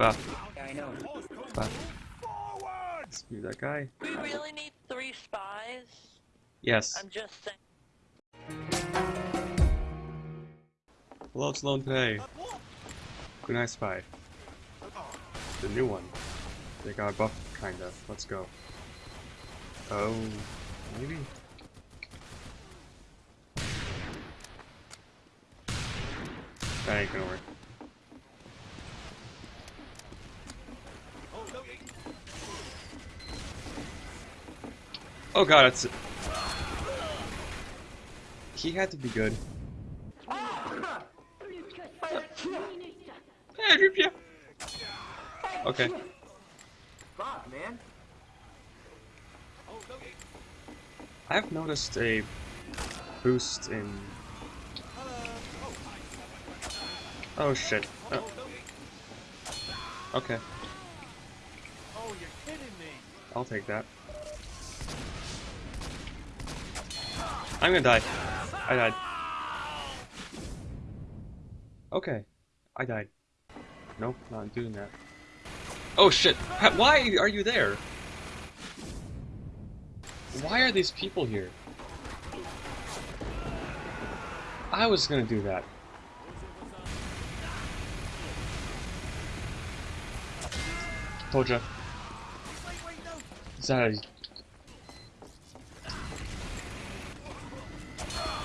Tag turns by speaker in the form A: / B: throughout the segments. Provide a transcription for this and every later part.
A: Bah,
B: Yeah, I know.
A: bah. Spear that guy.
C: We really need three spies?
A: Yes.
C: I'm just saying.
A: Hello, Sloan Pay. Good night, Spy. The new one. They got buffed, kinda. Let's go. Oh, maybe? That ain't gonna work. Oh god, it's... He had to be good. Hey, Okay.
B: Fuck, man.
A: I've noticed a boost in... Oh shit. Oh. Okay,
D: Oh, you're kidding me.
A: I'll take that. I'm gonna die. I died. Okay, I died. Nope, not doing that. Oh shit! Why are you there? Why are these people here? I was gonna do that. Told ya. Is that a...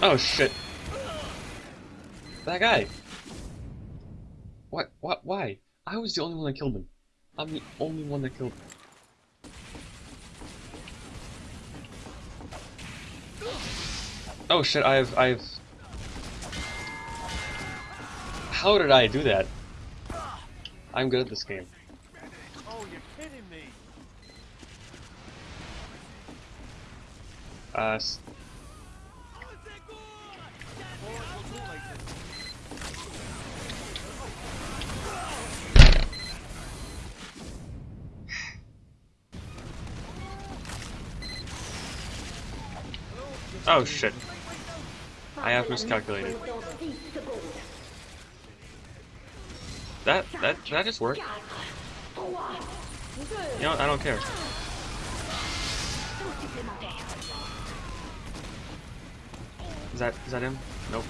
A: Oh shit. That guy. What? What? Why? I was the only one that killed him. I'm the only one that killed him. Oh shit, I've, I've... How did I do that? I'm good at this game.
D: Oh, you're kidding me.
A: Uh, Oh shit. I have miscalculated. That, that, that just worked. You know I don't care. Is that, is that him? Nope.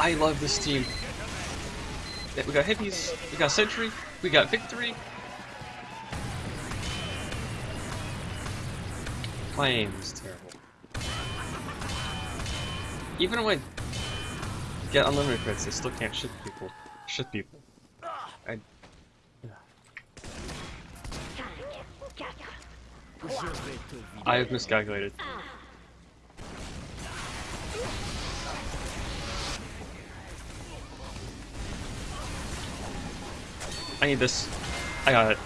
A: I love this team. We got hippies, we got sentry, we got victory. Aim is terrible. Even when I get unlimited crits, I still can't shoot people. Shoot people. I. I have miscalculated. I need this. I got it.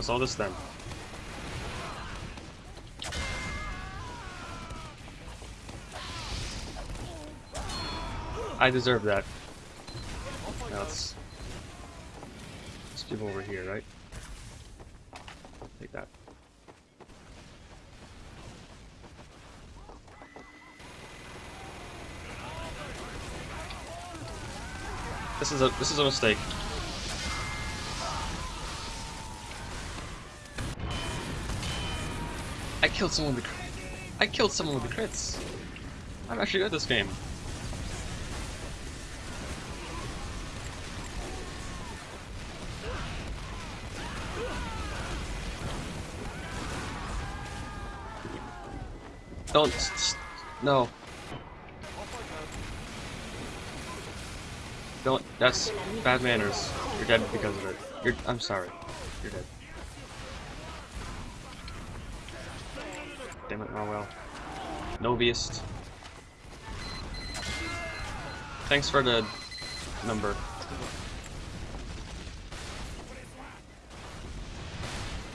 A: What's all this then? I deserve that. Now let's, let's give over here, right? Take that. This is a this is a mistake. Killed someone with the I killed someone with the crits. I'm actually good at this game. Don't no. Don't that's bad manners. You're dead because of it. You're I'm sorry. You're dead. Damn it, oh Marwell. Noviest. Thanks for the number.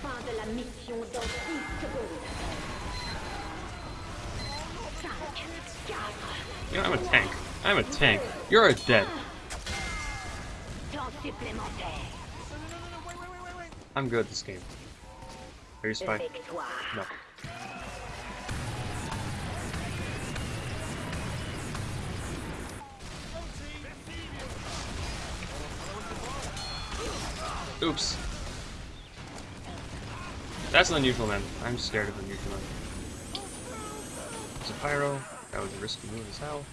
E: Fin de la mission dans 10 secondes. 5, 4,
A: You know, I'm a tank. I'm a tank. You're a dead. I'm good at this game. Are you spy? No. Oops. That's an unusual man. I'm scared of unusual men. There's a pyro. That was a risky move as hell.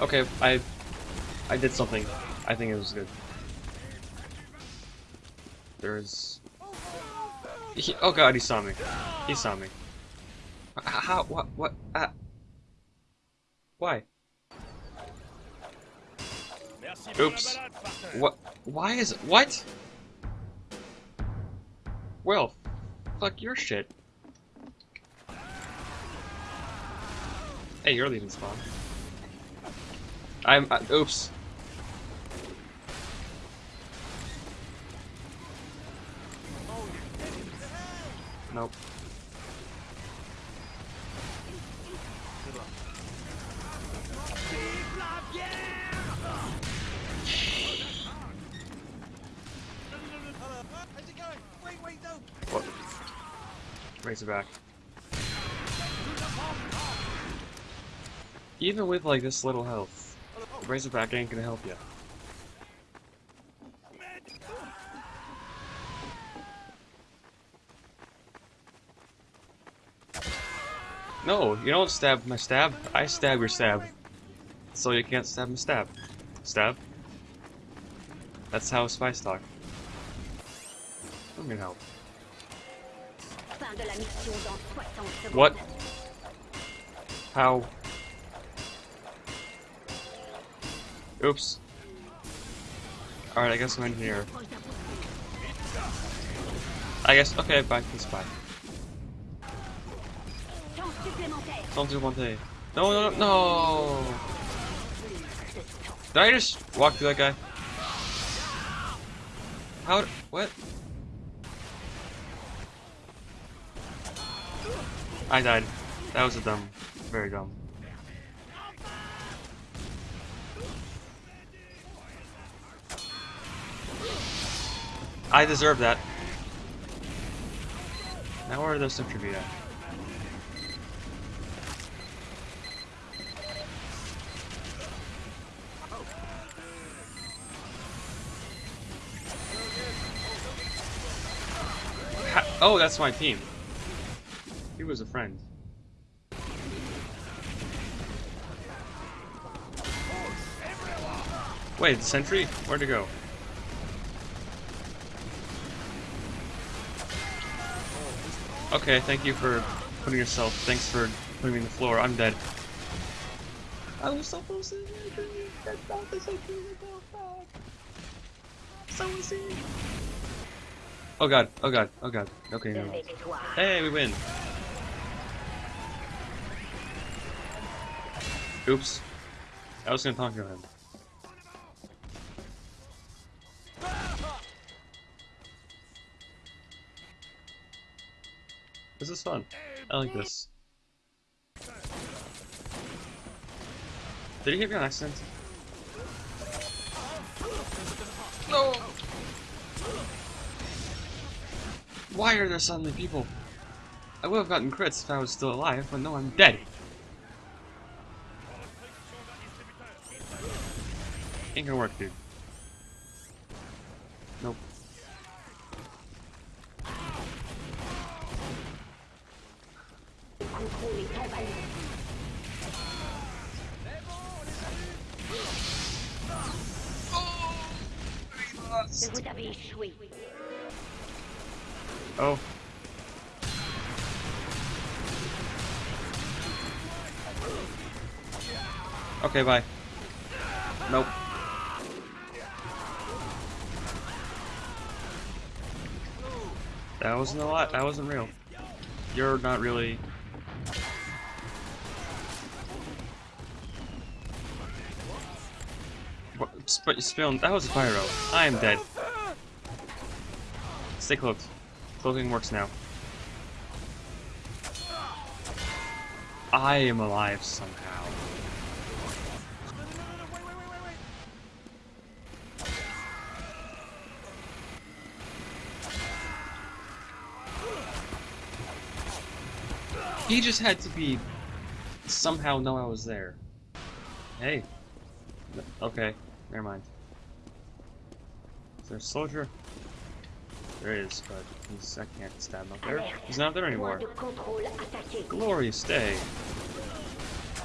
A: Okay, I I did something. I think it was good. There's he, oh god, he saw me. He saw me. How? What? What? Uh, why? Oops. What? Why is it? what? Well, fuck your shit. Hey, you're leaving spawn. I'm. Uh, oops. Nope.
D: Luck. How's it.
A: What? Razorback. Even with like this little health, Razorback ain't gonna help you. No, you don't stab my stab. I stab your stab. So you can't stab my stab. Stab. That's how spies talk. Let me help.
E: fin de la mission dans 60 secondes.
A: What? How? Oops. Alright, I guess I'm in here. I guess, okay, peace, bye.
E: Temps supplémentaire.
A: Don't do one thing. No, no, no, no! Did I just walk through that guy? How? What? I died. That was a dumb. Very dumb. I deserve that. Now where are those sentry at? Oh, that's my team. He was a friend. Wait, sentry? Where'd he go? Okay, thank you for putting yourself. Thanks for putting me on the floor. I'm dead. I was so close to the sentry. So was he. Oh god, oh god, oh god. Okay, no. Hey, we win. Oops. I was gonna talk to him. This is fun. I like this. Did he hit me on accident? No! Why are there suddenly people? I would have gotten crits if I was still alive, but no, I'm dead. Ain't gonna work, dude. Nope.
E: Échoué.
A: Oh. Okay, bye. Nope. That wasn't a lot. That wasn't real. You're not really. Sp Spill. That was a pyro. I am dead stay cloaked. Cloaking works now. I am alive somehow. No, no, no, wait, wait, wait, he just had to be somehow know I was there. Hey. Okay, never mind. Is there a soldier? There is, but he's, I can't stab him up there. He's not there anymore.
E: de contrôle attaqué.
A: Glorious day.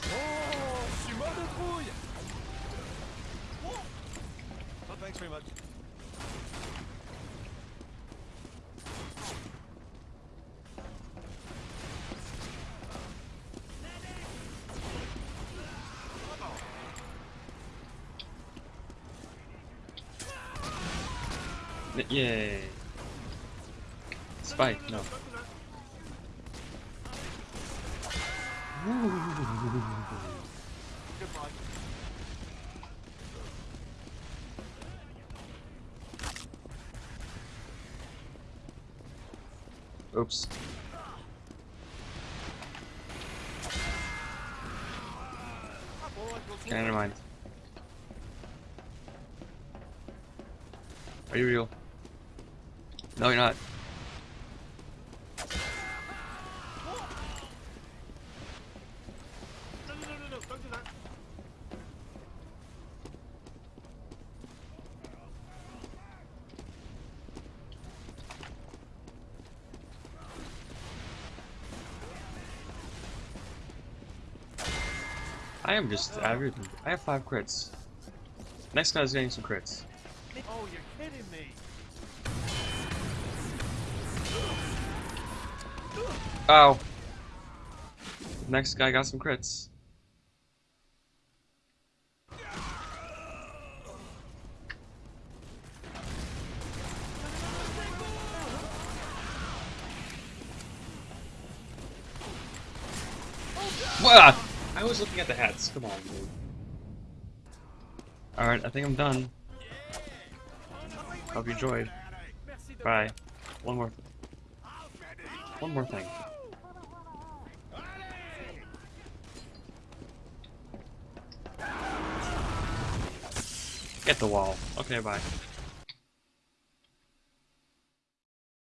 D: Oh, je suis mort de trouille. Oh, thanks very much.
A: Yay. Spike, no. Oops. Never mind. Are you real? No, you're not.
D: No, no, no, no, no, don't do that.
A: I am just. I have five crits. Next guy's getting some crits.
D: Oh, you're kidding me.
A: Oh. Next guy got some crits. Wah! Was looking at the hats. Come on, dude. Alright, I think I'm done. Hope you enjoyed. Bye. One more. One more thing. Get the wall. Okay, bye.